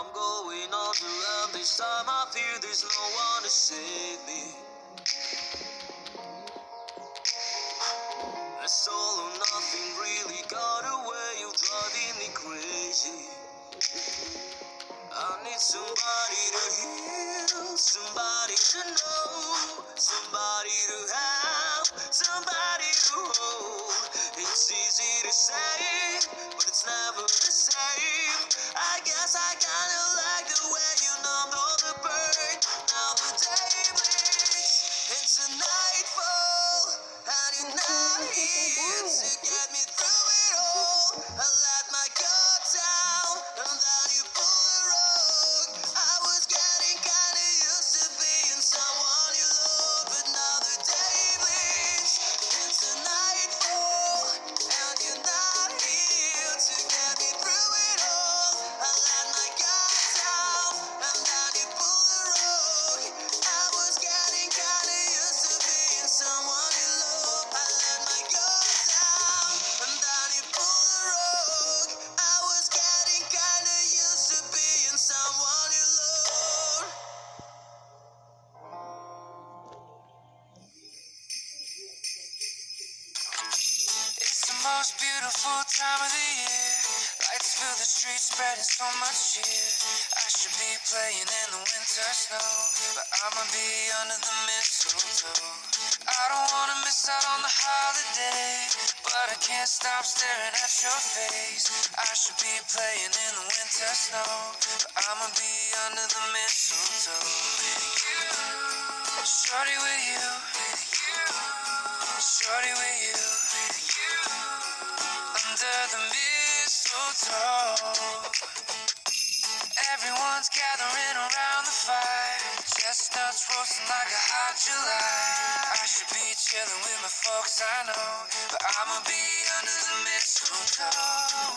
I'm going to end. This time I feel there's no one to save me. It's all or nothing, really got away. You're driving me crazy. I need somebody to heal, somebody to know, most beautiful time of the year. Lights fill the streets, spreading so much cheer. I should be playing in the winter snow, but I'ma be under the mistletoe. I don't wanna miss out on the holiday, but I can't stop staring at your face. I should be playing in the winter snow, but I'ma be under the mistletoe. With You, shorty with you, shorty with you mistletoe. Everyone's gathering around the fire. Chestnuts roasting like a hot July. I should be chilling with my folks, I know. But I'ma be under the mistletoe.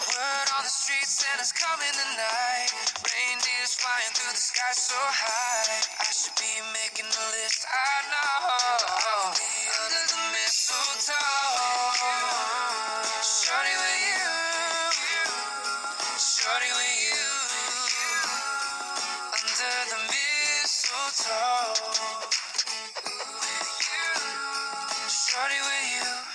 Word on the street, Santa's coming tonight. Reindeers flying through the sky so high. I should be making a list, I know. I'll be under the mistletoe. Shorty with you. Under the mistletoe. Shorty with you.